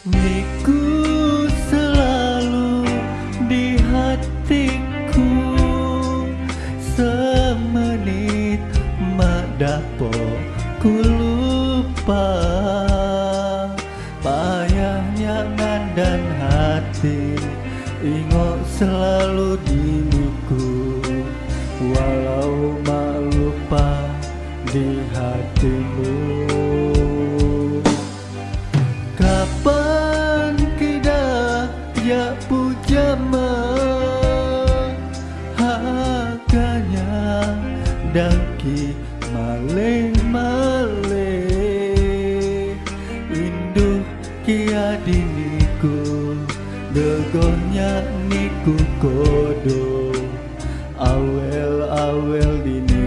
Miku selalu di hatiku. Semenit madapo ku lupa. Payahnya nandan hati Ingok selalu di daki maleh maleh Induh kia diniku Degonya niku kodo Awel awel diniku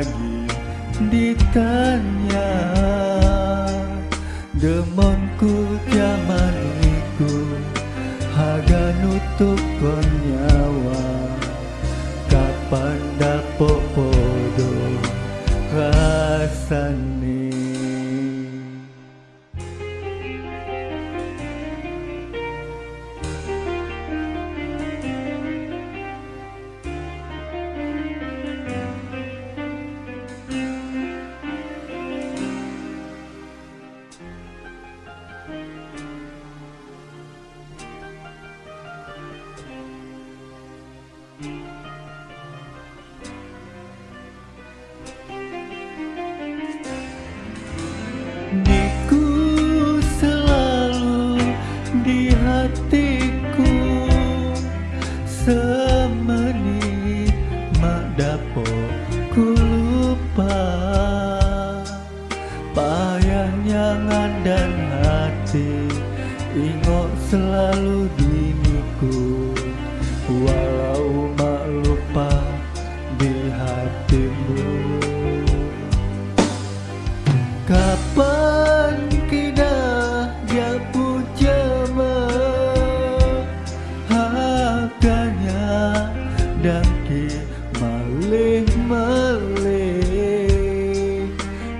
lagi ditanya Demonku jamaniku Haga nutup hatiku. Semenit mak dapo ku lupa. Payahnya dan hati Ingat selalu diriku. Walau mak lupa di hatimu Haganya dan ki malih malih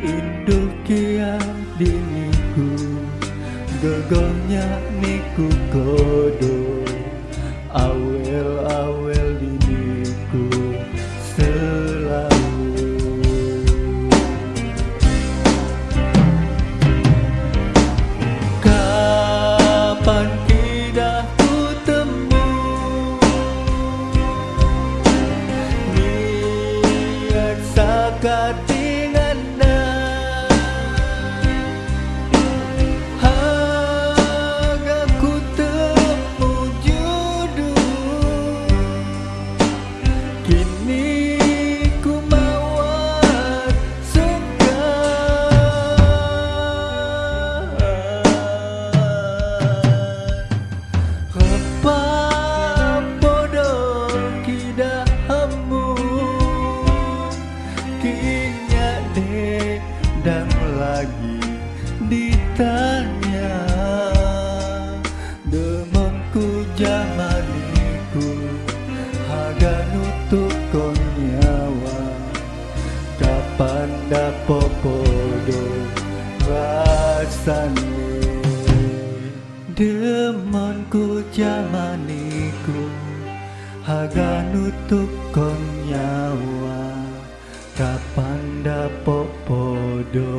Induk kia diniku Gegonya niku kodo jamaniku haga nutup konyawa kapan dapo podo rasane? Demonku jamaniku haga nutup konyawa kapan dapo podo